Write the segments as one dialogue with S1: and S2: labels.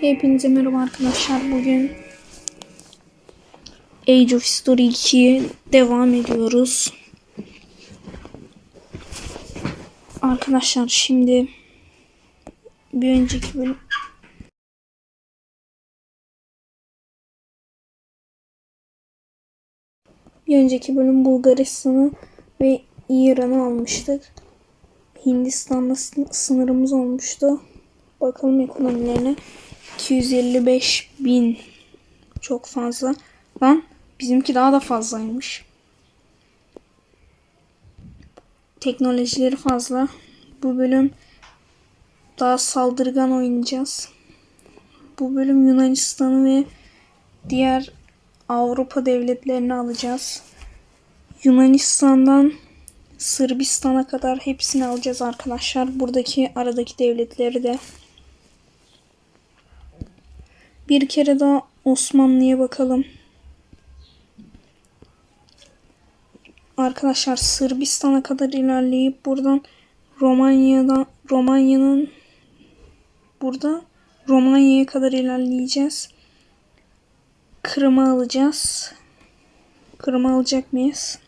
S1: Hepinize merhaba arkadaşlar. Bugün Age of History 2'ye devam ediyoruz. Arkadaşlar şimdi bir önceki bölüm bir önceki bölüm Bulgaristan'ı ve İran'ı almıştık. Hindistan'la sın- sınırımız olmuştu. Bakalım ekonomilerine. 255 bin. Çok fazla. Lan bizimki daha da fazlaymış. Teknolojileri fazla. Bu bölüm daha saldırgan oynayacağız. Bu bölüm Yunanistan'ı ve diğer Avrupa devletlerini alacağız. Yunanistan'dan Sırbistan'a kadar hepsini alacağız arkadaşlar. Buradaki aradaki devletleri de. Bir kere daha Osmanlı'ya bakalım. Arkadaşlar Sırbistan'a kadar ilerleyip buradan Romanya'dan Romanya'nın burada Romanya'ya kadar ilerleyeceğiz. Kırım'ı alacağız. Kırım'ı alacak mıyız?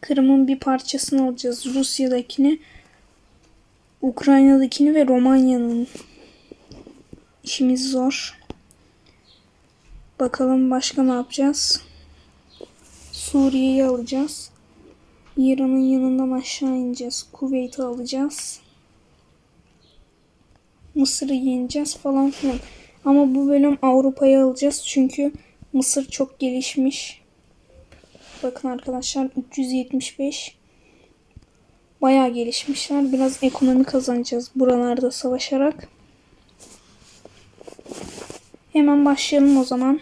S1: Kırım'ın bir parçasını alacağız. Rusya'dakini, Ukrayna'dakini ve Romanya'nın. İşimiz zor. Bakalım başka ne yapacağız? Suriye'yi alacağız. İran'ın yanından aşağı ineceğiz. Kuveyt'i alacağız. Mısır'ı yeneceğiz falan filan. Ama bu bölüm Avrupa'yı alacağız çünkü Mısır çok gelişmiş. Bakın arkadaşlar 375 bayağı gelişmişler. Biraz ekonomi kazanacağız buralarda savaşarak. Hemen başlayalım o zaman.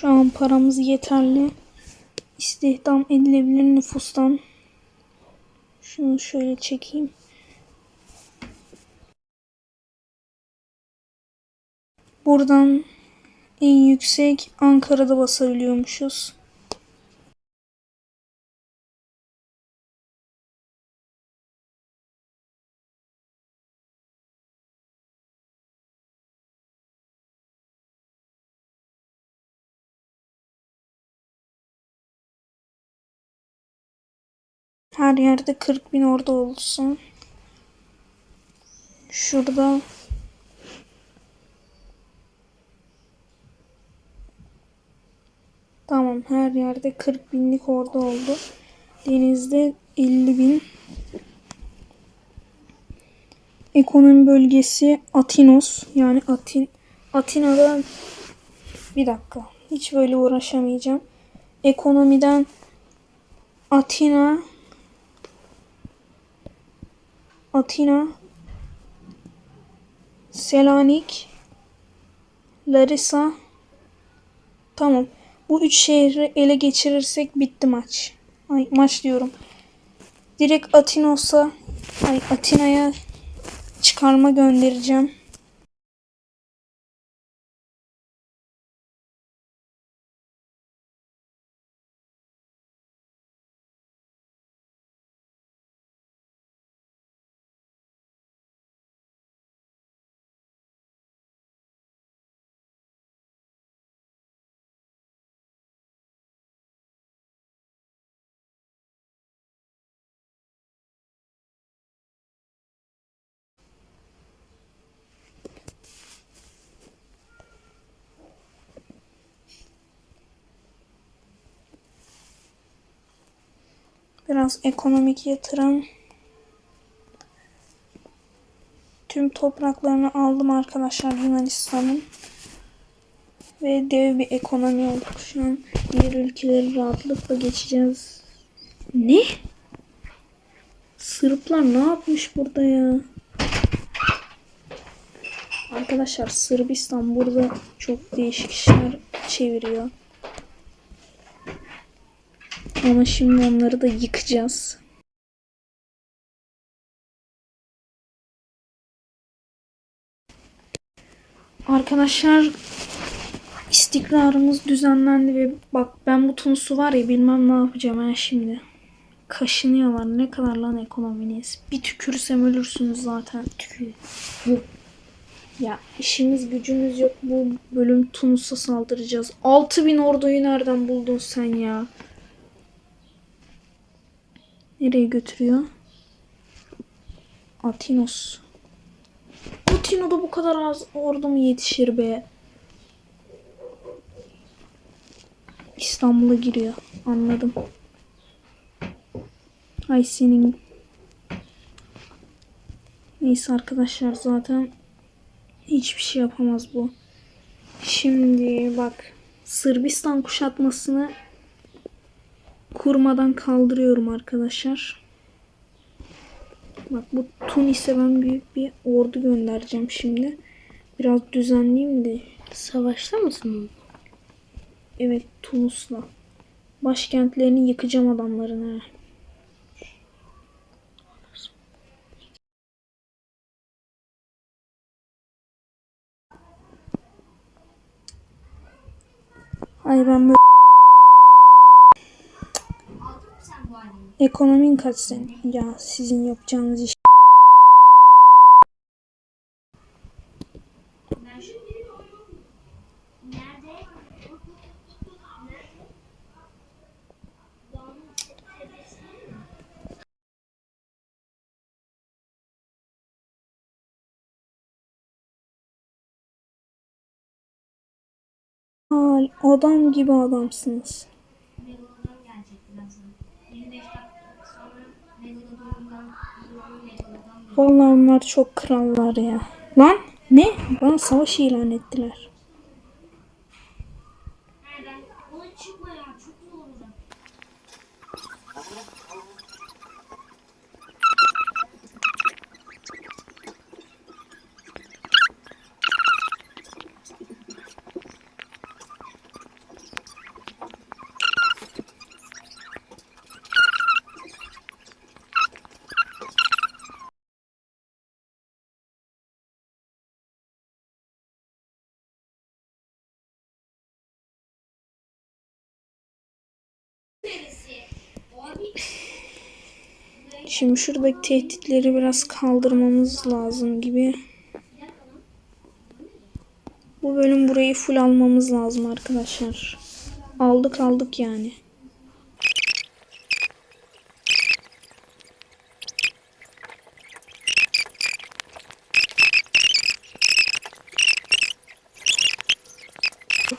S1: Şu an paramız yeterli. İstihdam edilebilir nüfustan. Şunu şöyle çekeyim. Buradan en yüksek Ankara'da basabiliyormuşuz. Her yerde 40 bin orada olsun. Şurada Tamam her yerde 40 binlik orada oldu. Denizde 50 bin. Ekonomi bölgesi Atinos yani Atin Atina'da bir dakika hiç böyle uğraşamayacağım. Ekonomiden Atina Atina Selanik Larisa Tamam. Bu üç şehri ele geçirirsek bitti maç. Ay maç diyorum. Direkt Atinos'a ay Atina'ya çıkarma göndereceğim. Biraz ekonomik yatırım. Tüm topraklarını aldım arkadaşlar Yunanistan'ın. Ve dev bir ekonomi olduk şu an. Diğer ülkeleri rahatlıkla geçeceğiz. Ne? Sırplar ne yapmış burada ya? Arkadaşlar Sırbistan burada çok değişik işler çeviriyor. Ama şimdi onları da yıkacağız. Arkadaşlar istikrarımız düzenlendi ve bak ben bu Tunus'u var ya bilmem ne yapacağım ben şimdi. Kaşınıyorlar. Ne kadar lan ekonominiz? Bir tükürsem ölürsünüz zaten. Tükür. Ya işimiz gücümüz yok. Bu bölüm Tunus'a saldıracağız. 6000 orduyu nereden buldun sen ya? Nereye götürüyor? Atinos. Atino'da bu kadar az ordu mu yetişir be? İstanbul'a giriyor. Anladım. Ay senin. Neyse arkadaşlar zaten hiçbir şey yapamaz bu. Şimdi bak Sırbistan kuşatmasını kurmadan kaldırıyorum arkadaşlar. Bak bu Tunis'e ben büyük bir ordu göndereceğim şimdi. Biraz düzenleyeyim de.
S2: Savaşta mısın?
S1: Evet Tunus'la. Başkentlerini yıkacağım adamların ha. Ay ben böyle... Ekonomin kaç senin? Ya sizin yapacağınız iş. Adam gibi adamsınız. Vallahi onlar çok krallar ya. Lan ne? Bana savaş ilan ettiler.
S2: Nereden? Ona çıkma ya çok zor olacak.
S1: Şimdi şuradaki tehditleri biraz kaldırmamız lazım gibi. Bu bölüm burayı full almamız lazım arkadaşlar. Aldık aldık yani.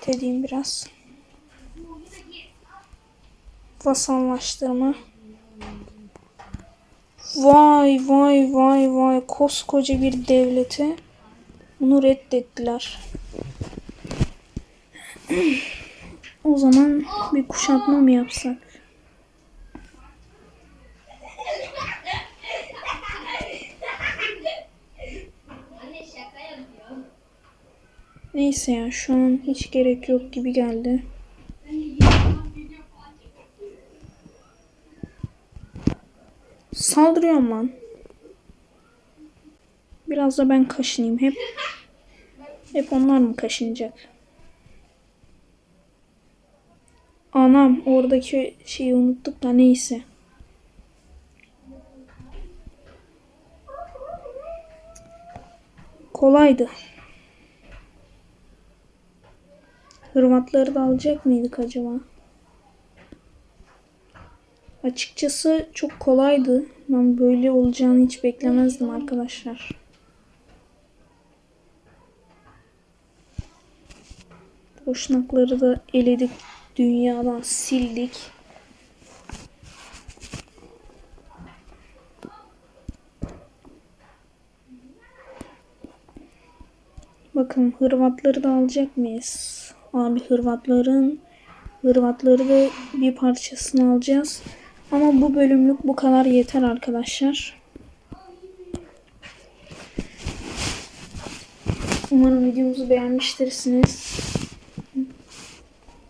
S1: edeyim biraz. Vasallaştırma. Vay vay vay vay koskoca bir devleti bunu reddettiler. o zaman bir kuşatma mı yapsak? Neyse ya şu an hiç gerek yok gibi geldi. Saldırıyorum lan. Biraz da ben kaşınayım. Hep hep onlar mı kaşınacak? Anam oradaki şeyi unuttuk da neyse. Kolaydı. Hırvatları da alacak mıydık acaba? Açıkçası çok kolaydı. Ben böyle olacağını hiç beklemezdim arkadaşlar. Boşnakları da eledik. Dünyadan sildik. Bakın Hırvatları da alacak mıyız? Abi Hırvatların Hırvatları da bir parçasını alacağız. Ama bu bölümlük bu kadar yeter arkadaşlar. Umarım videomuzu beğenmiştirsiniz.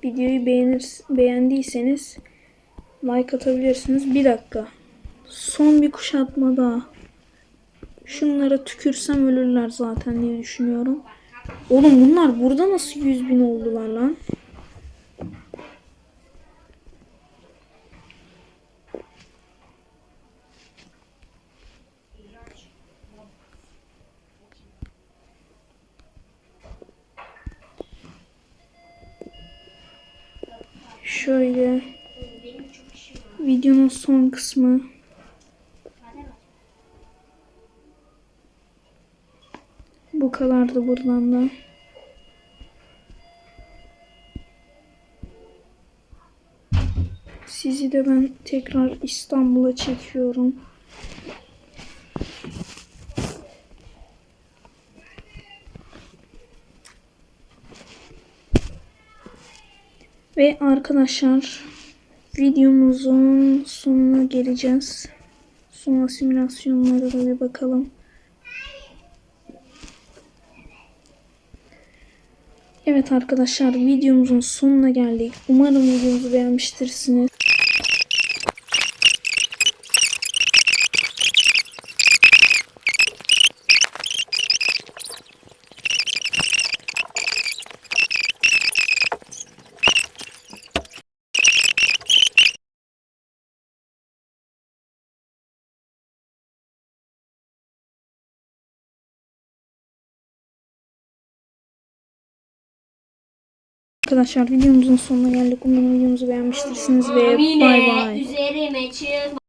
S1: Videoyu beğenir, beğendiyseniz like atabilirsiniz. Bir dakika. Son bir kuşatma daha. Şunlara tükürsem ölürler zaten diye düşünüyorum. Oğlum bunlar burada nasıl 100 bin oldular lan? Şöyle videonun son kısmı. Bu kadardı buradan da. Sizi de ben tekrar İstanbul'a çekiyorum. Ve arkadaşlar videomuzun sonuna geleceğiz. Son simülasyonlara da bir bakalım. Evet arkadaşlar videomuzun sonuna geldik. Umarım videomuzu beğenmiştirsiniz. Arkadaşlar videomuzun sonuna geldik. Umarım videomuzu beğenmiştirsiniz ve bay bay.
S2: Üzerime çıkma.